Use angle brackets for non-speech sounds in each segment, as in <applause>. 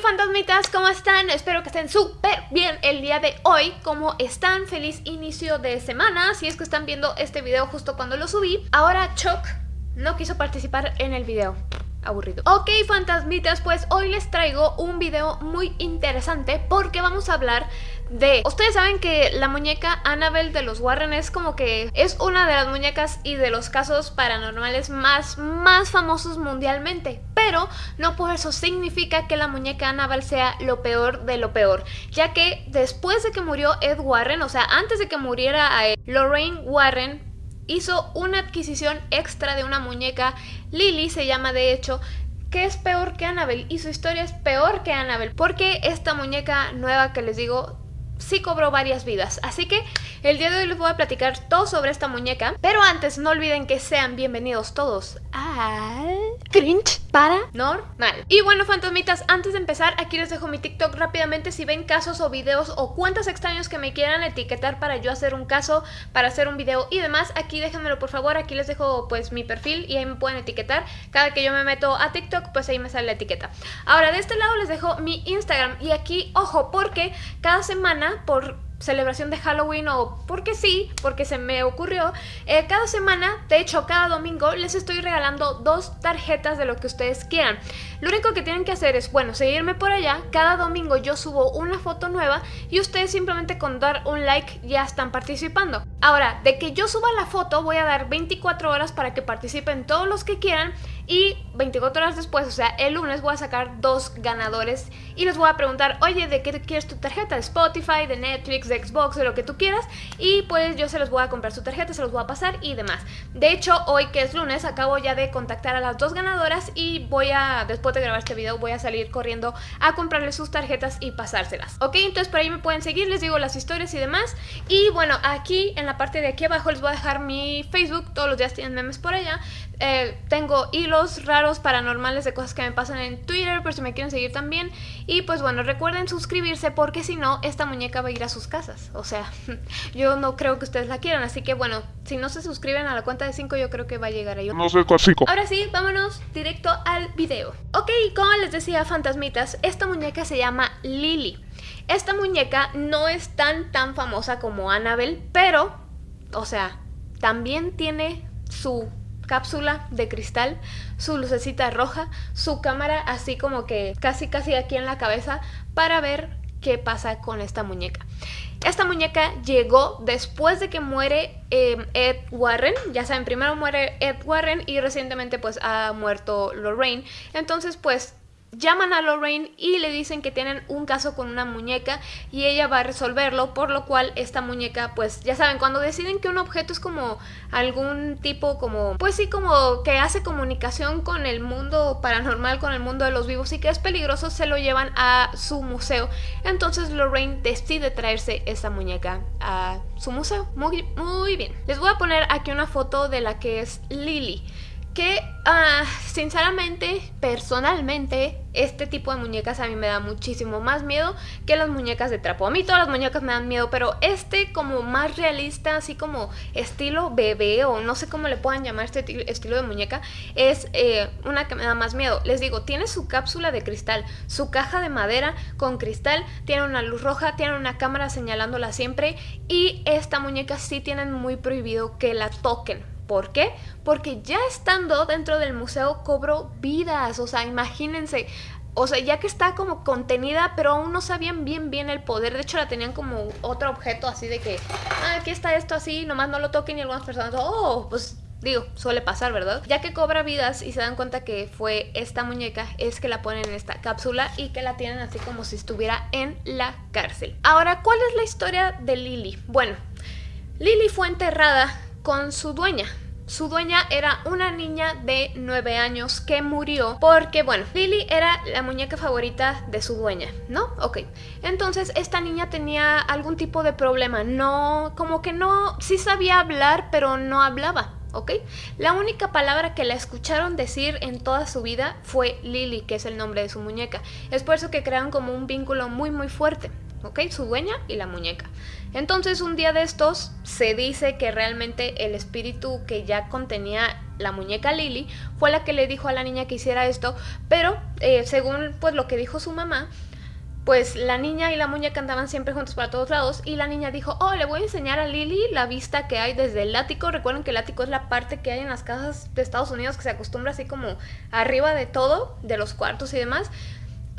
fantasmitas, ¿cómo están? Espero que estén súper bien el día de hoy ¿Cómo están? Feliz inicio de semana Si es que están viendo este video justo cuando lo subí Ahora Chuck no quiso participar en el video aburrido. Ok, fantasmitas, pues hoy les traigo un video muy interesante porque vamos a hablar de... Ustedes saben que la muñeca Annabelle de los Warren es como que es una de las muñecas y de los casos paranormales más, más famosos mundialmente. Pero no por eso significa que la muñeca Annabelle sea lo peor de lo peor. Ya que después de que murió Ed Warren, o sea, antes de que muriera a Lorraine Warren, hizo una adquisición extra de una muñeca, Lily se llama de hecho, que es peor que Annabelle y su historia es peor que Annabelle porque esta muñeca nueva que les digo sí cobró varias vidas. Así que el día de hoy les voy a platicar todo sobre esta muñeca. Pero antes no olviden que sean bienvenidos todos al cringe paranormal. Y bueno, fantasmitas, antes de empezar, aquí les dejo mi TikTok rápidamente. Si ven casos o videos o cuentas extraños que me quieran etiquetar para yo hacer un caso, para hacer un video y demás, aquí déjenmelo por favor. Aquí les dejo pues mi perfil y ahí me pueden etiquetar. Cada que yo me meto a TikTok, pues ahí me sale la etiqueta. Ahora, de este lado les dejo mi Instagram y aquí, ojo, porque cada semana por celebración de Halloween o porque sí, porque se me ocurrió, eh, cada semana, de hecho cada domingo, les estoy regalando dos tarjetas de lo que ustedes quieran. Lo único que tienen que hacer es, bueno, seguirme por allá, cada domingo yo subo una foto nueva y ustedes simplemente con dar un like ya están participando. Ahora, de que yo suba la foto voy a dar 24 horas para que participen todos los que quieran y 24 horas después, o sea, el lunes voy a sacar dos ganadores y les voy a preguntar, oye, ¿de qué quieres tu tarjeta? ¿De Spotify, de Netflix, de Xbox, de lo que tú quieras? Y pues yo se los voy a comprar su tarjeta, se los voy a pasar y demás. De hecho, hoy que es lunes, acabo ya de contactar a las dos ganadoras y voy a, después de grabar este video, voy a salir corriendo a comprarles sus tarjetas y pasárselas. Ok, entonces por ahí me pueden seguir, les digo las historias y demás. Y bueno, aquí en la parte de aquí abajo les voy a dejar mi Facebook, todos los días tienen memes por allá. Eh, tengo hilos raros paranormales de cosas que me pasan en Twitter por si me quieren seguir también. Y pues bueno, recuerden suscribirse porque si no, esta muñeca va a ir a sus casas. O sea, <laughs> yo no creo que ustedes la quieran. Así que bueno, si no se suscriben a la cuenta de 5 yo creo que va a llegar a ellos. No sé cuál 5. Ahora sí, vámonos directo al video. Ok, como les decía fantasmitas, esta muñeca se llama Lily. Esta muñeca no es tan tan famosa como Annabelle, pero, o sea, también tiene su cápsula de cristal, su lucecita roja, su cámara así como que casi casi aquí en la cabeza para ver qué pasa con esta muñeca. Esta muñeca llegó después de que muere em, Ed Warren, ya saben, primero muere Ed Warren y recientemente pues ha muerto Lorraine, entonces pues llaman a Lorraine y le dicen que tienen un caso con una muñeca y ella va a resolverlo, por lo cual esta muñeca, pues ya saben, cuando deciden que un objeto es como algún tipo como, pues sí, como que hace comunicación con el mundo paranormal, con el mundo de los vivos y que es peligroso, se lo llevan a su museo. Entonces Lorraine decide traerse esta muñeca a su museo. Muy, muy bien. Les voy a poner aquí una foto de la que es Lily que uh, sinceramente, personalmente, este tipo de muñecas a mí me da muchísimo más miedo que las muñecas de trapo. A mí todas las muñecas me dan miedo, pero este como más realista, así como estilo bebé o no sé cómo le puedan llamar este estilo de muñeca, es eh, una que me da más miedo. Les digo, tiene su cápsula de cristal, su caja de madera con cristal, tiene una luz roja, tiene una cámara señalándola siempre y esta muñeca sí tienen muy prohibido que la toquen ¿Por qué? Porque ya estando dentro del museo cobro vidas, o sea, imagínense, o sea, ya que está como contenida, pero aún no sabían bien bien el poder. De hecho, la tenían como otro objeto así de que, ah, aquí está esto así, nomás no lo toquen y algunas personas, oh, pues digo, suele pasar, ¿verdad? Ya que cobra vidas y se dan cuenta que fue esta muñeca, es que la ponen en esta cápsula y que la tienen así como si estuviera en la cárcel. Ahora, ¿cuál es la historia de Lily? Bueno, Lily fue enterrada con su dueña. Su dueña era una niña de 9 años que murió porque, bueno, Lily era la muñeca favorita de su dueña, ¿no? Ok. Entonces, esta niña tenía algún tipo de problema. No, como que no, sí sabía hablar, pero no hablaba. ¿ok? La única palabra que la escucharon decir en toda su vida fue Lily, que es el nombre de su muñeca. Es por eso que crean como un vínculo muy muy fuerte. ¿Ok? Su dueña y la muñeca. Entonces un día de estos se dice que realmente el espíritu que ya contenía la muñeca Lily fue la que le dijo a la niña que hiciera esto, pero eh, según pues lo que dijo su mamá, pues la niña y la muñeca andaban siempre juntos para todos lados y la niña dijo, oh, le voy a enseñar a Lily la vista que hay desde el ático. Recuerden que el ático es la parte que hay en las casas de Estados Unidos que se acostumbra así como arriba de todo, de los cuartos y demás.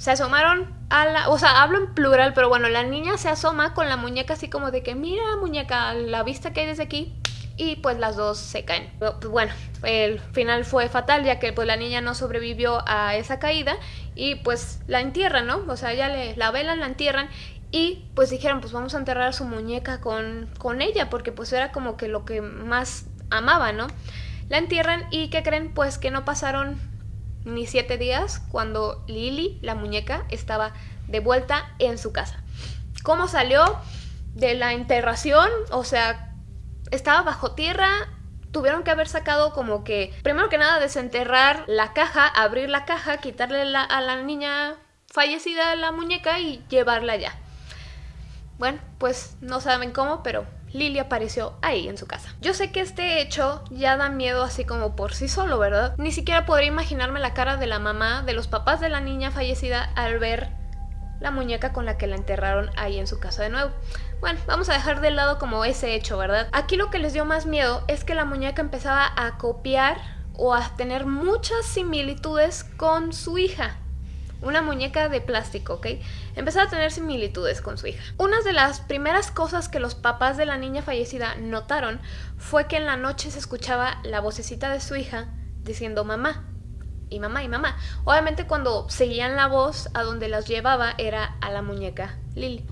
Se asomaron a la... O sea, hablo en plural, pero bueno, la niña se asoma con la muñeca así como de que, mira muñeca, la vista que hay desde aquí y pues las dos se caen. Pues, bueno, el final fue fatal ya que pues la niña no sobrevivió a esa caída y pues la entierran, ¿no? O sea, ya le, la velan, la entierran y pues dijeron pues vamos a enterrar a su muñeca con, con ella porque pues era como que lo que más amaba, ¿no? La entierran y ¿qué creen? Pues que no pasaron ni siete días cuando Lily, la muñeca, estaba de vuelta en su casa. ¿Cómo salió de la enterración? O sea, estaba bajo tierra, tuvieron que haber sacado como que, primero que nada, desenterrar la caja, abrir la caja, quitarle a la niña fallecida la muñeca y llevarla allá. Bueno, pues no saben cómo, pero Lily apareció ahí en su casa. Yo sé que este hecho ya da miedo así como por sí solo, ¿verdad? Ni siquiera podría imaginarme la cara de la mamá, de los papás de la niña fallecida al ver la muñeca con la que la enterraron ahí en su casa de nuevo. Bueno, vamos a dejar de lado como ese hecho, ¿verdad? Aquí lo que les dio más miedo es que la muñeca empezaba a copiar o a tener muchas similitudes con su hija. Una muñeca de plástico, ¿ok? Empezaba a tener similitudes con su hija. Una de las primeras cosas que los papás de la niña fallecida notaron fue que en la noche se escuchaba la vocecita de su hija diciendo mamá y mamá y mamá. Obviamente cuando seguían la voz a donde las llevaba era a la muñeca Lily.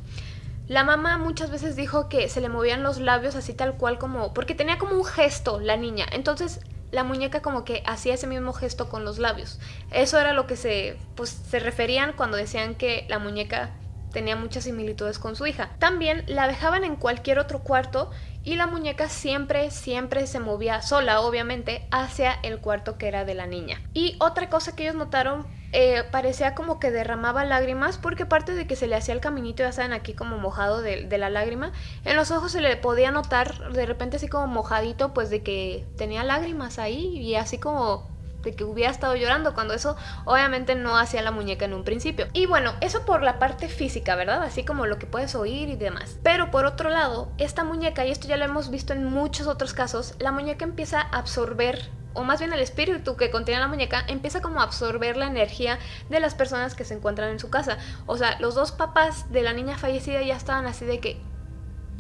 La mamá muchas veces dijo que se le movían los labios así tal cual como... Porque tenía como un gesto la niña. Entonces la muñeca como que hacía ese mismo gesto con los labios. Eso era lo que se, pues, se referían cuando decían que la muñeca tenía muchas similitudes con su hija. También la dejaban en cualquier otro cuarto y la muñeca siempre, siempre se movía sola, obviamente, hacia el cuarto que era de la niña. Y otra cosa que ellos notaron eh, parecía como que derramaba lágrimas porque aparte de que se le hacía el caminito, ya saben, aquí como mojado de, de, la lágrima, en los ojos se le podía notar de repente así como mojadito, pues de que tenía lágrimas ahí y así como de que hubiera estado llorando, cuando eso obviamente no hacía la muñeca en un principio. Y bueno, eso por la parte física, ¿verdad? Así como lo que puedes oír y demás. Pero por otro lado, esta muñeca, y esto ya lo hemos visto en muchos otros casos, la muñeca empieza a absorber o más bien el espíritu que contiene la muñeca, empieza como a absorber la energía de las personas que se encuentran en su casa. O sea, los dos papás de la niña fallecida ya estaban así de que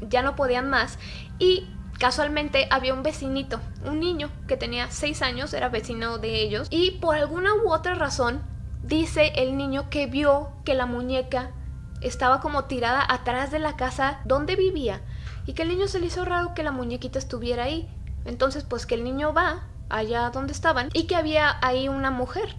ya no podían más y casualmente había un vecinito, un niño que tenía 6 años, era vecino de ellos y por alguna u otra razón dice el niño que vio que la muñeca estaba como tirada atrás de la casa donde vivía y que el niño se le hizo raro que la muñequita estuviera ahí. Entonces pues que el niño va allá donde estaban y que había ahí una mujer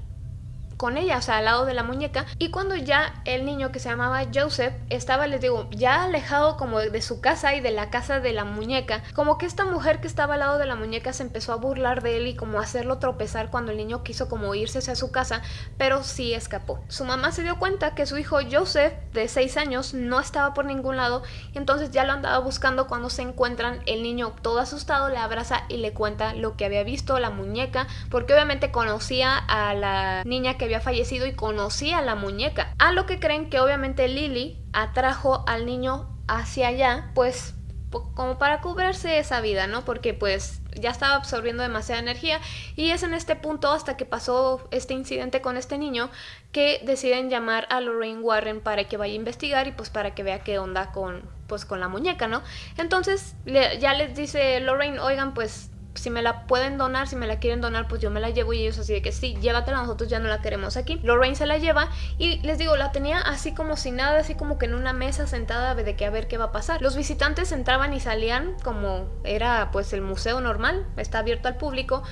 con ella, o sea, al lado de la muñeca. Y cuando ya el niño que se llamaba Joseph estaba, les digo, ya alejado como de su casa y de la casa de la muñeca, como que esta mujer que estaba al lado de la muñeca se empezó a burlar de él y como hacerlo tropezar cuando el niño quiso como irse hacia su casa, pero sí escapó. Su mamá se dio cuenta que su hijo Joseph, de 6 años, no estaba por ningún lado y entonces ya lo andaba buscando cuando se encuentran. El niño todo asustado le abraza y le cuenta lo que había visto, la muñeca, porque obviamente conocía a la niña que había fallecido y conocía la muñeca. A lo que creen que obviamente Lily atrajo al niño hacia allá, pues como para cubrirse esa vida, ¿no? Porque pues ya estaba absorbiendo demasiada energía y es en este punto hasta que pasó este incidente con este niño que deciden llamar a Lorraine Warren para que vaya a investigar y pues para que vea qué onda con pues con la muñeca, ¿no? Entonces ya les dice Lorraine, oigan pues si me la pueden donar, si me la quieren donar, pues yo me la llevo y ellos así de que sí, llévatela, nosotros ya no la queremos aquí. Lorraine se la lleva y les digo, la tenía así como sin nada, así como que en una mesa sentada de que a ver qué va a pasar. Los visitantes entraban y salían como era pues el museo normal, está abierto al público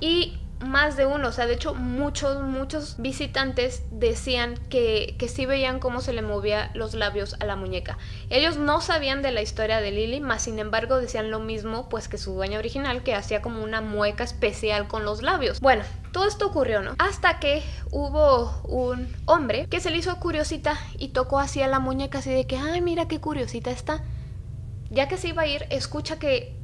y más de uno, o sea, de hecho muchos, muchos visitantes decían que, que sí veían cómo se le movía los labios a la muñeca. Ellos no sabían de la historia de Lily, más sin embargo decían lo mismo pues que su dueña original, que hacía como una mueca especial con los labios. Bueno, todo esto ocurrió, ¿no? Hasta que hubo un hombre que se le hizo curiosita y tocó así a la muñeca así de que, ay, mira qué curiosita está. Ya que se iba a ir, escucha que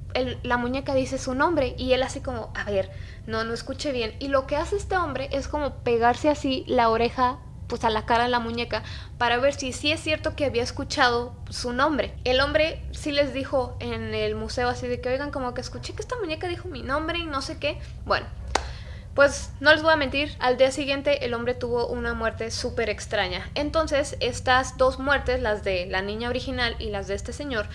la muñeca dice su nombre y él así como, a ver, no, no escuche bien. Y lo que hace este hombre es como pegarse así la oreja pues a la cara de la muñeca para ver si sí es cierto que había escuchado su nombre. El hombre sí les dijo en el museo así de que oigan como que escuché que esta muñeca dijo mi nombre y no sé qué. Bueno, pues no les voy a mentir, al día siguiente el hombre tuvo una muerte súper extraña. Entonces estas dos muertes, las de la niña original y las de este señor,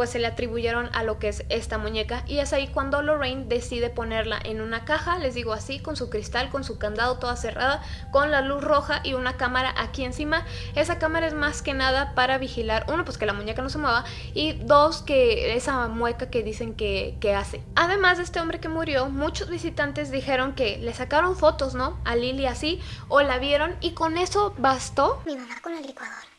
pues se le atribuyeron a lo que es esta muñeca y es ahí cuando Lorraine decide ponerla en una caja, les digo así, con su cristal, con su candado toda cerrada, con la luz roja y una cámara aquí encima. Esa cámara es más que nada para vigilar, uno, pues que la muñeca no se mueva y dos, que esa mueca que dicen que, hace. Además de este hombre que murió, muchos visitantes dijeron que le sacaron fotos, ¿no? A Lily así, o la vieron y con eso bastó. Mi mamá con el licuador.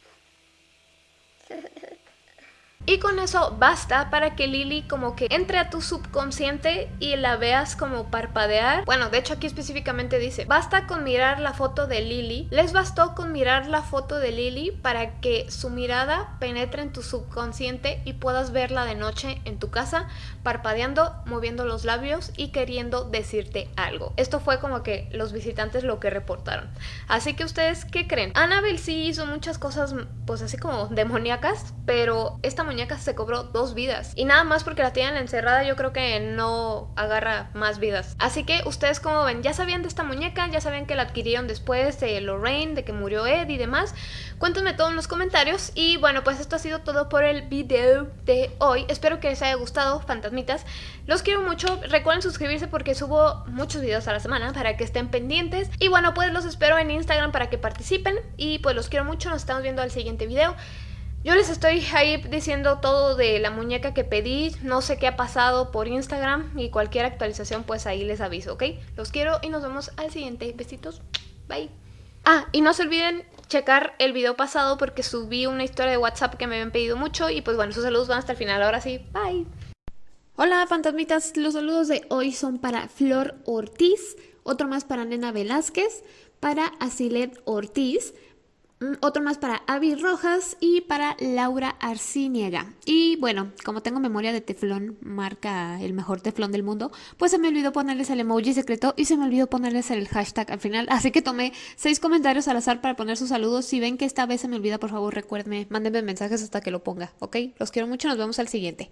Y con eso basta para que Lily como que entre a tu subconsciente y la veas como parpadear. Bueno, de hecho aquí específicamente dice, basta con mirar la foto de Lily. Les bastó con mirar la foto de Lily para que su mirada penetre en tu subconsciente y puedas verla de noche en tu casa, parpadeando, moviendo los labios y queriendo decirte algo. Esto fue como que los visitantes lo que reportaron. Así que ustedes, ¿qué creen? Annabelle sí hizo muchas cosas pues así como demoníacas, pero esta muñeca se cobró dos vidas. Y nada más porque la tienen encerrada yo creo que no agarra más vidas. Así que ustedes como ven, ya sabían de esta muñeca, ya sabían que la adquirieron después de Lorraine, de que murió Ed y demás. Cuéntenme todo en los comentarios. Y bueno, pues esto ha sido todo por el video de hoy. Espero que les haya gustado, fantasmitas. Los quiero mucho. Recuerden suscribirse porque subo muchos videos a la semana para que estén pendientes. Y bueno, pues los espero en Instagram para que participen. Y pues los quiero mucho. Nos estamos viendo al siguiente video. Yo les estoy ahí diciendo todo de la muñeca que pedí, no sé qué ha pasado por Instagram y cualquier actualización pues ahí les aviso, ¿ok? Los quiero y nos vemos al siguiente. Besitos, bye. Ah, y no se olviden checar el video pasado porque subí una historia de WhatsApp que me habían pedido mucho y pues bueno, sus saludos van hasta el final, ahora sí, bye. Hola fantasmitas, los saludos de hoy son para Flor Ortiz, otro más para Nena Velázquez, para Asilet Ortiz, otro más para Avi Rojas y para Laura Arciniega. Y bueno, como tengo memoria de teflón, marca el mejor teflón del mundo, pues se me olvidó ponerles el emoji secreto y se me olvidó ponerles el hashtag al final. Así que tomé seis comentarios al azar para poner sus saludos. Si ven que esta vez se me olvida, por favor recuérdenme, mándenme mensajes hasta que lo ponga, ¿ok? Los quiero mucho, nos vemos al siguiente.